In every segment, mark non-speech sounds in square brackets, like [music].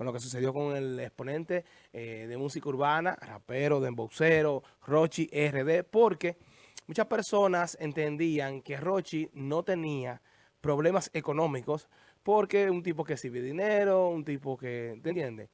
con lo que sucedió con el exponente eh, de música urbana, rapero, demboxero, Rochi RD, porque muchas personas entendían que Rochi no tenía problemas económicos porque un tipo que sirve dinero, un tipo que, ¿te entiendes?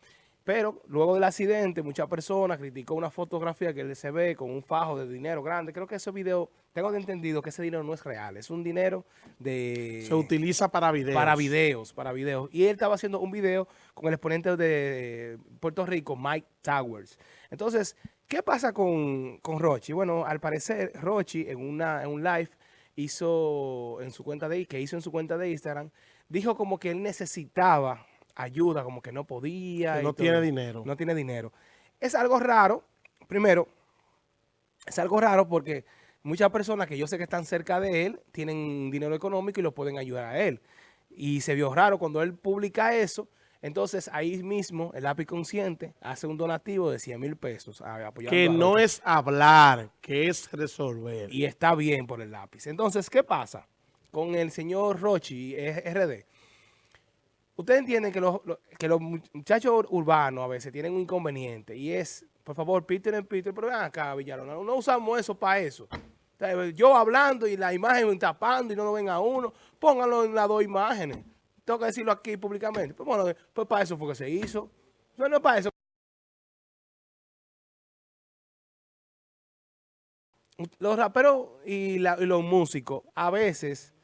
Pero luego del accidente, muchas personas criticó una fotografía que él se ve con un fajo de dinero grande. Creo que ese video, tengo entendido que ese dinero no es real. Es un dinero de... Se utiliza para videos. Para videos, para videos. Y él estaba haciendo un video con el exponente de Puerto Rico, Mike Towers. Entonces, ¿qué pasa con, con Rochi? Bueno, al parecer, Rochi en, una, en un live hizo en su cuenta de que hizo en su cuenta de Instagram, dijo como que él necesitaba ayuda, como que no podía. Que no tiene dinero. No tiene dinero. Es algo raro, primero, es algo raro porque muchas personas que yo sé que están cerca de él tienen dinero económico y lo pueden ayudar a él. Y se vio raro cuando él publica eso, entonces ahí mismo el lápiz consciente hace un donativo de 100 mil pesos. que no es hablar, que es resolver. Y está bien por el lápiz. Entonces, ¿qué pasa con el señor Rochi RD? Ustedes entienden que los, que los muchachos urbanos a veces tienen un inconveniente y es, por favor, Peter en Peter, pero ven acá, Villalona, no usamos eso para eso. yo hablando y la imagen tapando y no lo ven a uno, pónganlo en las dos imágenes. Tengo que decirlo aquí públicamente. Pues bueno, pues para eso fue que se hizo. No, no es para eso. Los raperos y los músicos a veces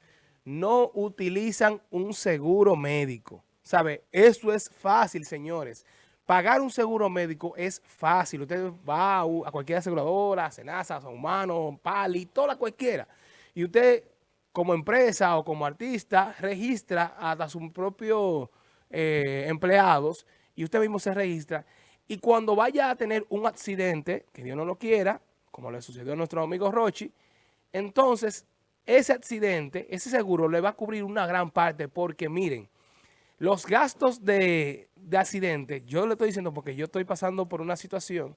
no utilizan un seguro médico. ¿Sabe? Eso es fácil, señores. Pagar un seguro médico es fácil. Usted va a cualquier aseguradora, Senasa, San Humano, Pali, toda cualquiera. Y usted, como empresa o como artista, registra hasta sus propios eh, empleados y usted mismo se registra. Y cuando vaya a tener un accidente, que Dios no lo quiera, como le sucedió a nuestro amigo Rochi, entonces ese accidente, ese seguro le va a cubrir una gran parte porque miren, los gastos de, accidente, yo le estoy diciendo porque yo estoy pasando por una situación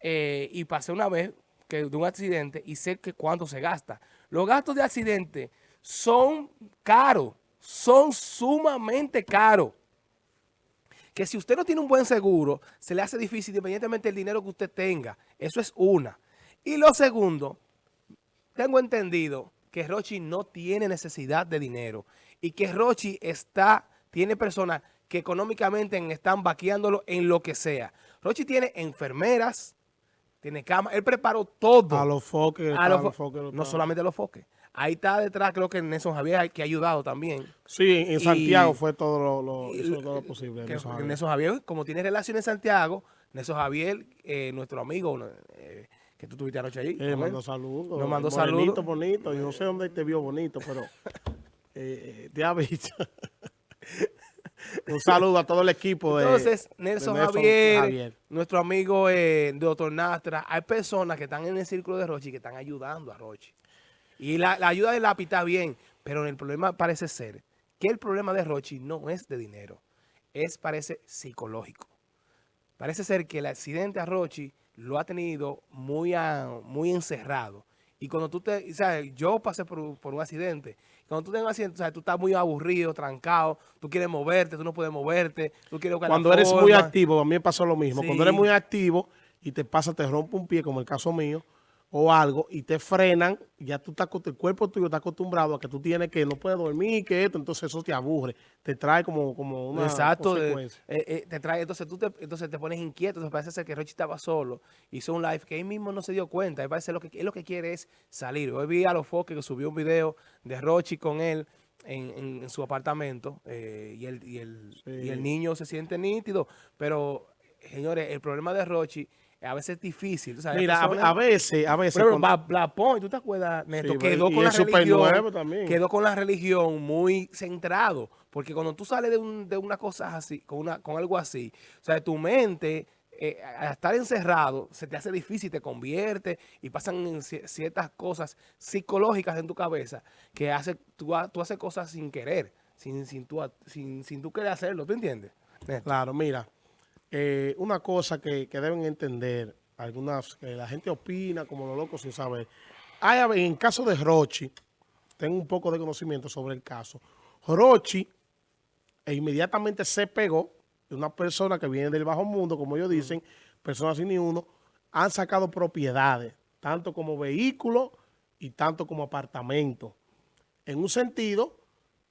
eh, y pasé una vez que de un accidente y sé que cuánto se gasta. Los gastos de accidente son caros, son sumamente caros. Que si usted no tiene un buen seguro, se le hace difícil independientemente del dinero que usted tenga. Eso es una. Y lo segundo, tengo entendido que Rochi no tiene necesidad de dinero y que Rochi está, tiene personas que económicamente están vaqueándolo en lo que sea. Rochi tiene enfermeras, tiene cama, él preparó todo. A los foques. no solamente a los foques. Ahí está detrás, creo que Nelson Javier, que ha ayudado también. Sí, en Santiago fue todo lo, todo lo posible. Nelson Javier. como tiene relaciones en Santiago, Nelson Javier, eh, nuestro amigo, eh, que tú tuviste anoche ahí. Eh, mandó saludos. Nos mandó saludos. bonito. Yo no sé dónde te vio bonito, pero [laughs] eh, te ha visto. [laughs] Un saludo a todo el equipo. Entonces, Nelson, Javier, nuestro amigo eh, Doctor Nastra, hay personas que están en el círculo de Rochi que están ayudando a Rochi. Y la, ayuda de lápiz está bien, pero el problema parece ser que el problema de Rochi no es de dinero, es parece psicológico. Parece ser que el accidente a Rochi lo ha tenido muy, muy encerrado. Y cuando tú te, o sea, yo pasé por, un accidente. Cuando tú tienes un accidente, o sea, tú estás muy aburrido, trancado, tú quieres moverte, tú no puedes moverte, tú quieres Cuando eres muy activo, a mí me pasó lo mismo. Cuando eres muy activo y te pasa, te rompe un pie, como el caso mío, o algo y te frenan, ya tú estás, el cuerpo tuyo está acostumbrado a que tú tienes que no puedes dormir, que esto, entonces eso te aburre, te trae como, como una Exacto, eh, eh, te trae, entonces tú te, entonces te pones inquieto, entonces parece ser que Rochi estaba solo, hizo un live que él mismo no se dio cuenta, él parece lo que, él lo que quiere es salir. Hoy vi a los foques que subió un video de Rochi con él, en, en, su apartamento eh, y, el, y, el, y el niño se siente nítido, pero señores, el problema de Rochi a veces es difícil. Mira, a, veces, a veces. Pero con... ¿tú te acuerdas, Neto? quedó con la religión. Quedó con la religión muy centrado. Porque cuando tú sales de, un, de una cosa así, con, una, con algo así, o sea, tu mente, eh, al estar encerrado, se te hace difícil, te convierte y pasan ciertas cosas psicológicas en tu cabeza que hace, tú, tú haces cosas sin querer, sin, sin, tú, sin, sin tú querer hacerlo, ¿tú entiendes? Claro, mira. Eh, una cosa que, deben entender, algunas que la gente opina como los locos sin saber. Hay, en caso de Rochi, tengo un poco de conocimiento sobre el caso. Rochi e inmediatamente se pegó, una persona que viene del bajo mundo, como ellos dicen, personas sin ni uno, han sacado propiedades, tanto como vehículos y tanto como apartamentos. En un sentido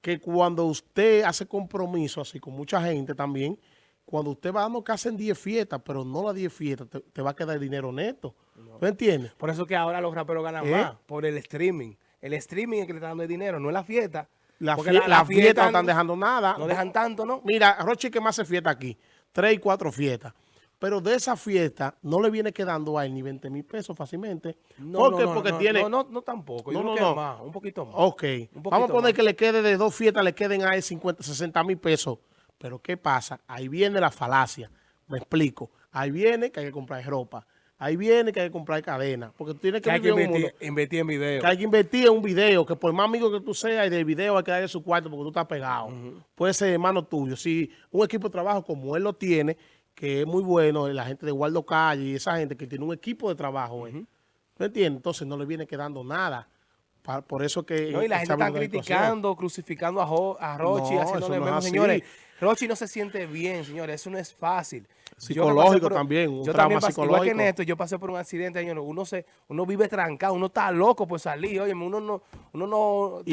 que cuando usted hace compromiso así con mucha gente también, cuando usted va dando que hacen 10 fiestas, pero no las 10 fiestas, te, va a quedar dinero neto. No. ¿Me entiendes? Por eso que ahora los raperos ganan ¿Eh? más, por el streaming. El streaming es que le está dando el dinero, no es la fiesta. La, fiesta, la, fiesta no están dejando nada. No dejan tanto, ¿no? Mira, Rochi que más hace fiesta aquí. Tres y cuatro fiestas. Pero de esa fiesta no le viene quedando a él ni 20 mil pesos fácilmente. No, ¿Por no, Porque tiene... No, no, no tampoco. Yo no, no, más, un poquito más. Ok. Vamos a poner que le quede de dos fiestas, le queden a él 50, 60 mil pesos. Pero ¿qué pasa? Ahí viene la falacia. Me explico. Ahí viene que hay que comprar ropa. Ahí viene que hay que comprar cadena. Porque tú tienes que, hay que invertir, invertir, en video. Que hay que invertir en un video. Que por más amigo que tú seas y del video hay que darle su cuarto porque tú estás pegado. Puede ser hermano tuyo. Si un equipo de trabajo como él lo tiene que es muy bueno, la gente de Waldo Calle y esa gente que tiene un equipo de trabajo, ¿me entiendes? Entonces no le viene quedando nada. Por eso que... No, y la gente está criticando, crucificando a, a Rochi, no, haciéndole menos, señores. Rochi no se siente bien, señores, eso no es fácil. Psicológico también, un yo trauma psicológico. Igual que Néstor, yo pasé por un accidente, señores, uno se, uno vive trancado, uno está loco por salir, oye, uno no, uno no,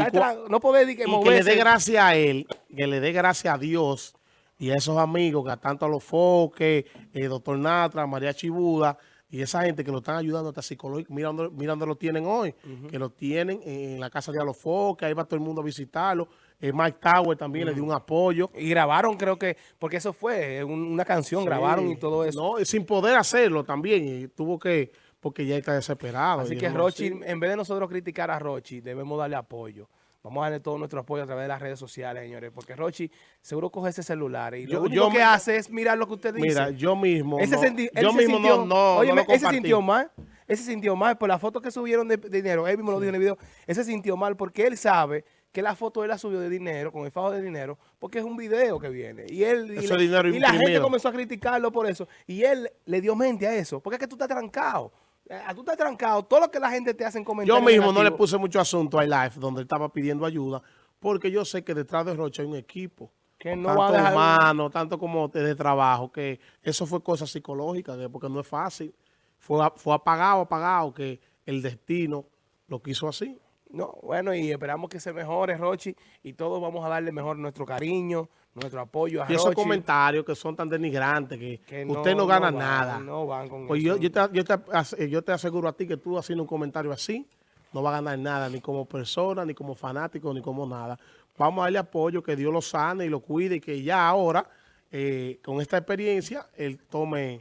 no puede que, y que le dé gracias a él, que le dé gracias a Dios, y a esos amigos, que tanto a los Foques, el doctor Natra, María Chibuda, y esa gente que lo están ayudando hasta psicológico, mira dónde, lo tienen hoy, que lo tienen en la casa de los Foques, ahí va todo el mundo a visitarlo. Eh, Mike Tower también le dio un apoyo. Y grabaron, creo que, porque eso fue una canción, grabaron y todo eso. No, sin poder hacerlo también, y tuvo que, porque ya está desesperado. Así que Rochi, en vez de nosotros criticar a Rochi, debemos darle apoyo. Vamos a darle todo nuestro apoyo a través de las redes sociales, señores, porque Rochi seguro coge ese celular y lo único que hace es mirar lo que usted dice. Mira, yo mismo, ese no, yo mismo no, no, oye, ese sintió mal, ese sintió mal por la foto que subieron de, dinero, él mismo lo dijo en el video, ese sintió mal porque él sabe que la foto él la subió de dinero, con el fajo de dinero, porque es un video que viene. Y él y, y la gente comenzó a criticarlo por eso. Y él le dio mente a eso, porque es que tú estás trancado. Eh, tú estás trancado, todo lo que la gente te hace en comentarios. Yo mismo no le puse mucho asunto a live donde él estaba pidiendo ayuda, porque yo sé que detrás de Rocha hay un equipo. Que no tanto va a dejar... hermano, tanto como de, trabajo, que eso fue cosa psicológica, porque no es fácil. Fue, fue apagado, apagado, que el destino lo quiso así. No, bueno, y esperamos que se mejore, Rochi, y todos vamos a darle mejor nuestro cariño, nuestro apoyo a Y esos comentarios que son tan denigrantes, que, usted no gana nada. No van con pues yo, yo, te, yo, te, yo te aseguro a ti que tú haciendo un comentario así, no va a ganar nada, ni como persona, ni como fanático, ni como nada. Vamos a darle apoyo, que Dios lo sane y lo cuide, y que ya ahora, eh, con esta experiencia, él tome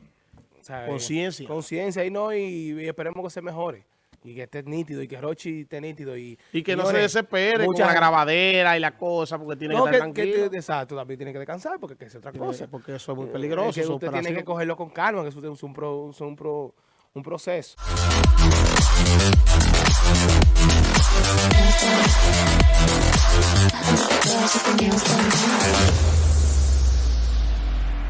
conciencia. Conciencia y no, y esperemos que se mejore y que esté nítido y que Rochi esté nítido. Y, y que no se desespere la grabadera y la cosa, porque tiene que, que estar tranquilo. Exacto, también tiene que descansar, porque es otra cosa. Porque eso es muy eh, peligroso. Es que usted tiene que cogerlo con calma, que eso es un, pro, es un, pro, un proceso.